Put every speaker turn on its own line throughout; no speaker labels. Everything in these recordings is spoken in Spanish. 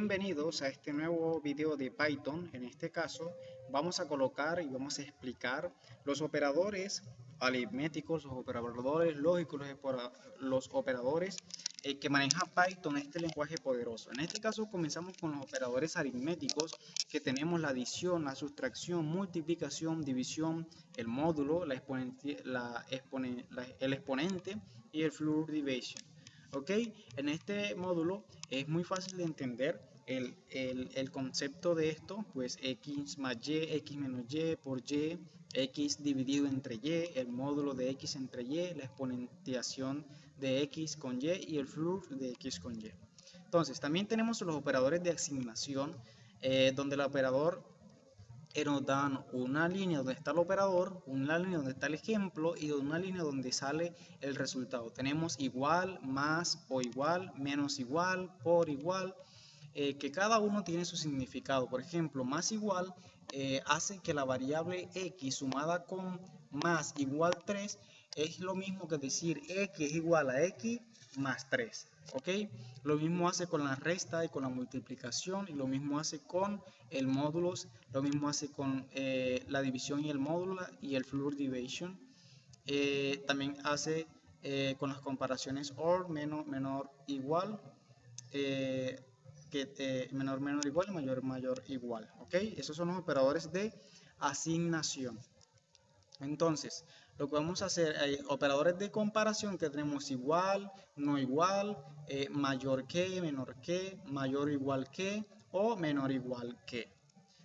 Bienvenidos a este nuevo video de Python. En este caso vamos a colocar y vamos a explicar los operadores aritméticos, los operadores lógicos, los operadores eh, que maneja Python, este lenguaje poderoso. En este caso comenzamos con los operadores aritméticos que tenemos la adición, la sustracción, multiplicación, división, el módulo, la la el exponente y el floor division. ¿ok? En este módulo es muy fácil de entender el, el, concepto de esto, pues x más y, x menos y por y, x dividido entre y, el módulo de x entre y, la exponenciación de x con y y el flujo de x con y. Entonces, también tenemos los operadores de asignación, eh, donde el operador nos dan una línea donde está el operador, una línea donde está el ejemplo y una línea donde sale el resultado. Tenemos igual, más o igual, menos igual, por igual, eh, que cada uno tiene su significado. Por ejemplo, más igual eh, hace que la variable x sumada con más igual 3 es lo mismo que decir x es igual a x más 3. ¿ok? Lo mismo hace con la resta y con la multiplicación y lo mismo hace con el módulo, lo mismo hace con eh, la división y el módulo y el floor division. Eh, también hace con las comparaciones OR, menor, menor, igual, que menor, menor, igual mayor, mayor, igual, ¿ok? Esos son los operadores de asignación. Entonces, lo que vamos a hacer, hay operadores de comparación que tenemos igual, no igual, eh, mayor que, menor que, mayor igual que o menor igual que.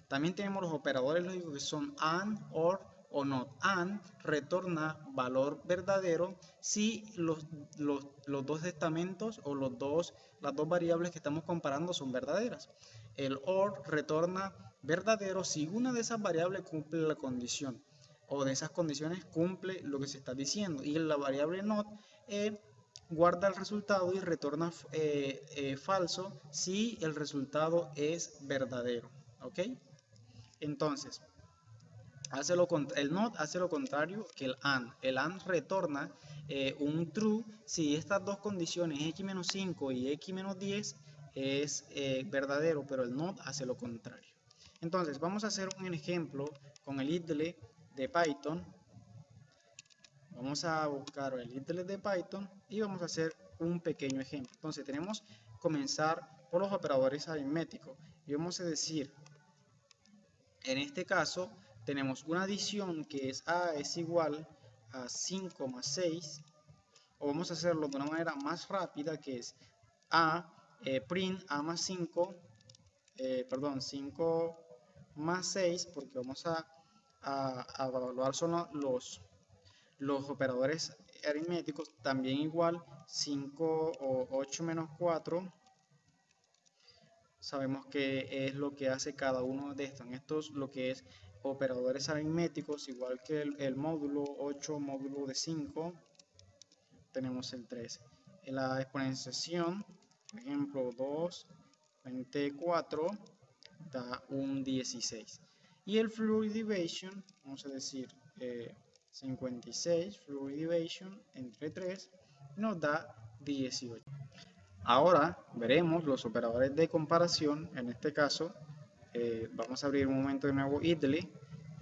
También tenemos los operadores lógicos que son AND, OR o NOT. AND retorna valor verdadero si los, los, los dos estamentos o los dos, las dos variables que estamos comparando son verdaderas. El OR retorna verdadero si una de esas variables cumple la condición o de esas condiciones cumple lo que se está diciendo. Y la variable not eh, guarda el resultado y retorna eh, eh, falso si el resultado es verdadero. ¿Ok? Entonces, hace el not hace lo contrario que el and. El and retorna un true si estas dos condiciones x-5 y x-10 es verdadero, pero el not hace lo contrario. Entonces, vamos a hacer un ejemplo con el idle de Python. Vamos a buscar el internet de Python y vamos a hacer un pequeño ejemplo. Entonces tenemos comenzar por los operadores aritméticos y vamos a decir, en este caso tenemos una adición que es A es igual a 5 más 6 o vamos a hacerlo de una manera más rápida que es A eh, print A más 5 eh, perdón 5 más 6 porque vamos a a, evaluar son los, los operadores aritméticos, también igual 5 o 8 menos 4. Sabemos que es lo que hace cada uno de estos. Estos lo que es operadores aritméticos, igual que el, módulo 8, módulo de 5, tenemos el 13. En la exponenciación, por ejemplo, 2, 24, da un 16. Y el fluid vamos a decir 56, fluid division entre 3, nos da 18. Ahora veremos los operadores de comparación, en este caso eh, vamos a abrir un momento de nuevo idly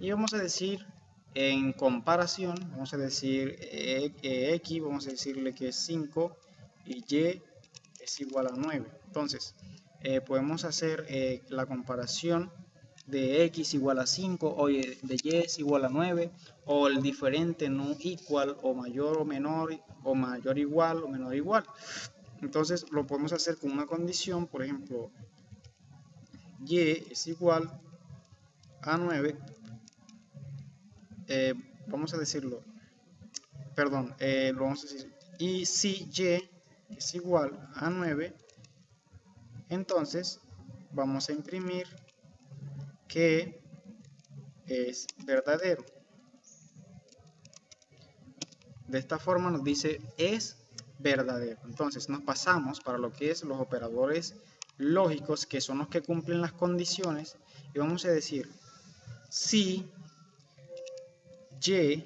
y vamos a decir en comparación, vamos a decir eh, eh, x, vamos a decirle que es 5 y y es igual a 9. Entonces, podemos hacer la comparación de x igual a 5 o de y es igual a 9 o el diferente no igual o mayor o menor o mayor igual o menor igual entonces lo podemos hacer con una condición por ejemplo y es igual a 9 eh, vamos a decirlo perdón eh, lo vamos a decir y si y es igual a 9 entonces vamos a imprimir que es verdadero. De esta forma nos dice es verdadero. Entonces nos pasamos para lo que es los operadores lógicos, que son los que cumplen las condiciones, y vamos a decir si y,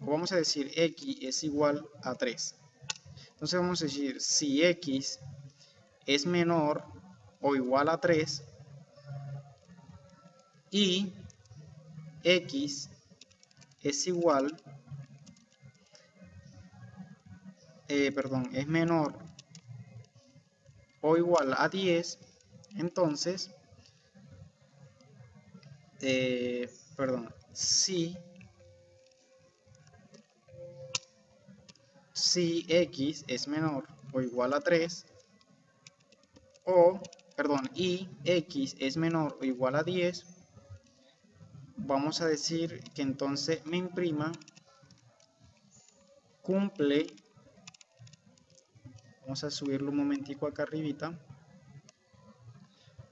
o vamos a decir x es igual a 3. Entonces vamos a decir si x es menor o igual a 3 y x es igual, eh, perdón, es menor o igual a 10, entonces, eh, perdón, si, si x es menor o igual a 3, o, perdón, y x es menor o igual a 10, vamos a decir que entonces me imprima cumple vamos a subirlo un momentico acá arribita.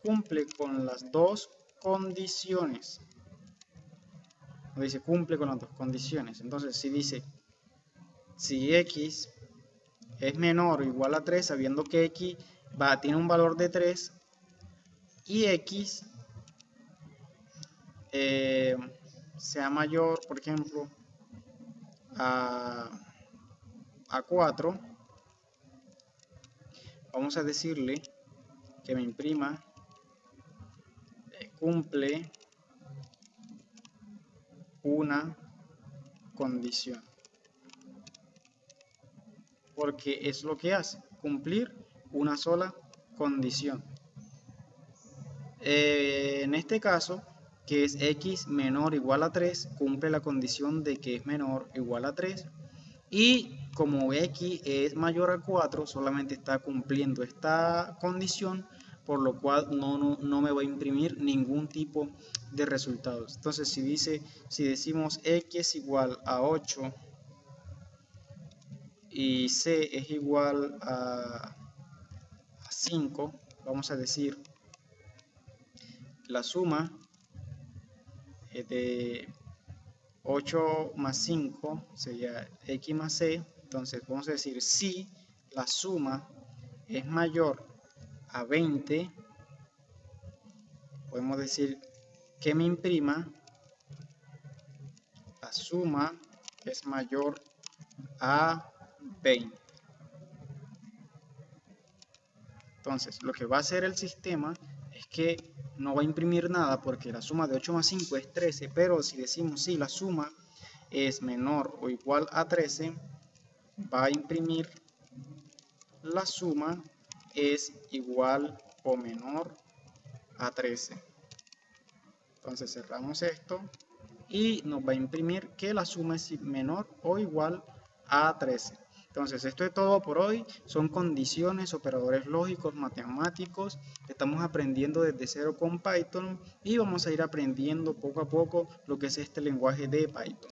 Cumple con las dos condiciones. Dice cumple con las dos condiciones. Entonces si dice si x es menor o igual a 3 sabiendo que x tiene un valor de 3 y x eh, sea mayor, por ejemplo, a, a 4, vamos a decirle que me imprima eh, cumple una condición. Porque es lo que hace, cumplir una sola condición. Eh, en este caso, que es x menor o igual a 3, cumple la condición de que es menor o igual a 3. Y como x es mayor a 4, solamente está cumpliendo esta condición, por lo cual no, no, no me va a imprimir ningún tipo de resultados. Entonces, si dice, si decimos x es igual a 8 y c es igual a 5, vamos a decir la suma de 8 más 5 sería x más c. Entonces vamos a decir si la suma es mayor a 20, podemos decir que me imprima la suma es mayor a 20. Entonces, lo que va a hacer el sistema es que no va a imprimir nada porque la suma de 8 más 5 es 13, pero si decimos si la suma es menor o igual a 13, va a imprimir la suma es igual o menor a 13. Entonces cerramos esto y nos va a imprimir que la suma es menor o igual a 13. Entonces, esto es todo por hoy. Son condiciones, operadores lógicos, matemáticos. Estamos aprendiendo desde cero con Python y vamos a ir aprendiendo poco a poco lo que es este lenguaje de Python.